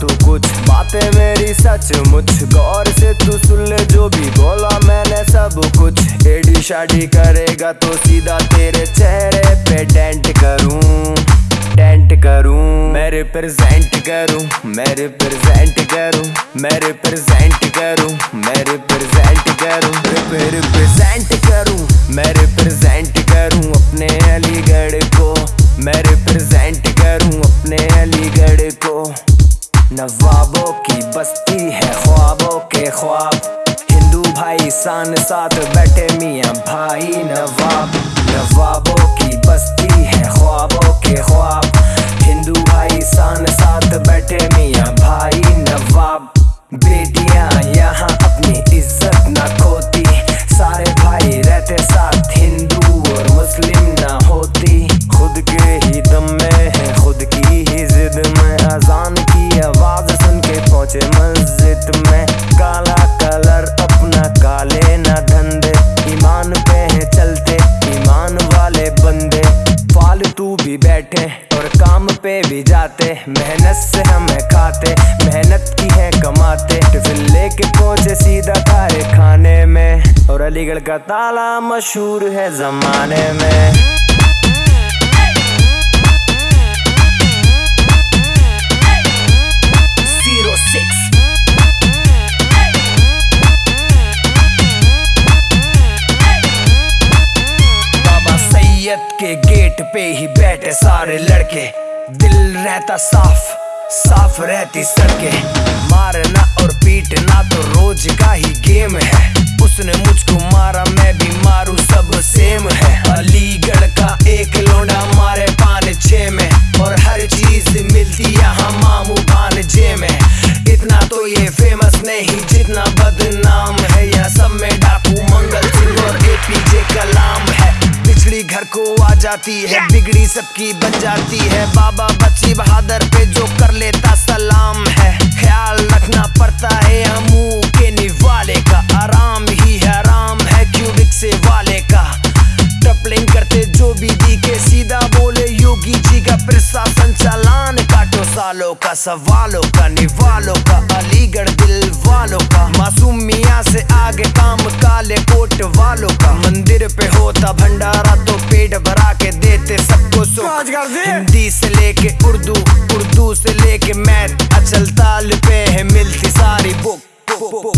तू कुछ बातें मेरी सच, मुझ गौर से तू सुन ले जो भी बोला मैंने सब कुछ। एडी शाडी करेगा तो सीधा तेरे चेहरे पे डेंट करूँ डेंट करूँ। मैं रिप्रेजेंट करूँ मैं रिप्रेजेंट करूँ मैं रिप्रेजेंट करूँ मैं रिप्रेजेंट करूँ। रिप्रेजेंट करूँ मैं रिप्रेजेंट करूँ अपने अलीगढ़ को। मैं रिप्रेजेंट करूँ अपने अलीगढ़ को। नवाबों की बस्ती है, ख्वाबों के ख्वाब। हिंदू भाई सान साथ बैठे मियाँ भाई नवाब। नवाबों की बस्ती है, ख्वाबों के ख्वाब। हिंदू भाई सान साथ मस्जिद में काला कलर अपना काले न धंधे। ईमान पे है चलते, ईमान वाले बंदे। फालतू भी बैठे और काम पे भी जाते। मेहनत से हमें खाते, मेहनत की है कमाते। टिफ़िन लेके पहुँचे सीधा खाए खाने में। और अलीगढ़ का ताला मशहूर है जमाने में। के गेट पे ही बैठे सारे लड़के। दिल रहता साफ़ साफ़ रहती सड़के। जाती है। बिगड़ी सबकी बन जाती है। बाबा बच्ची बहादुर पे जो कर लेता सलाम है। ख्याल रखना पड़ता है हमू के निवाले का। आराम ही हराम है क्यूबिक से वाले का। टपलिंग करते जो भी दी के सीधा बोले योगी जी का प्रशासन चालान काटो। सालों का सवालों का निवालों का अलीगढ़ दिल वालों का। मासूम मियाँ से आगे काम काले कोट वालों का। मंदिर पे होता भंडारा तो पेट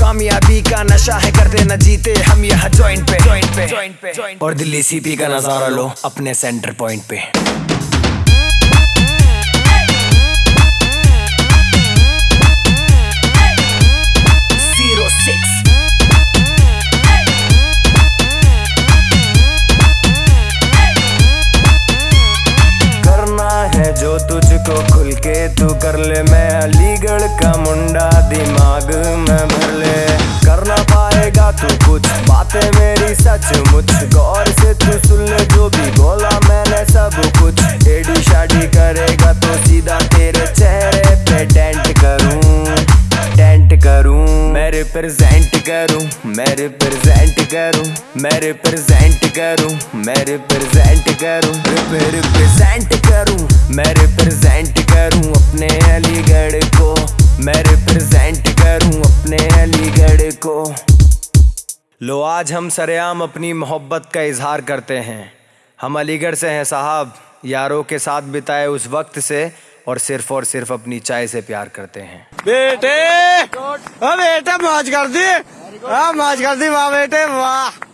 कामयाबी का नशा है करते न जीते, हम यहाँ जॉइंट पे जॉइंट पे जॉइंट पे। और दिल्ली सीपी का नज़ारा लो अपने सेंटर पॉइंट पे। अलीगढ़ का मुंडा दिमाग में भर ले। कर ना पाएगा तू कुछ। बातें मेरी सच मुझ गौर से तू सुन ले जो भी बोला मैंने सब कुछ। एडी शादी करेगा तो सीधा तेरे चेहरे पे डेंट करूँ। डेंट करूँ। मैं रिप्रेजेंट करूँ। मैं रिप्रेजेंट करूँ। मैं रिप्रेजेंट करूँ। मैं रिप्रेजेंट करूँ। रिप्रेजेंट लो, आज हम सरेआम अपनी मोहब्बत का इजहार करते हैं। हम अलीगढ़ से हैं, साहब। यारों के साथ बिताए उस वक्त से और सिर्फ़ और सिर्फ़ अपनी चाय से प्यार करते हैं। बेटे! बेटे, मौज कर दी। मौज कर दी, वाह बेटे, वाह।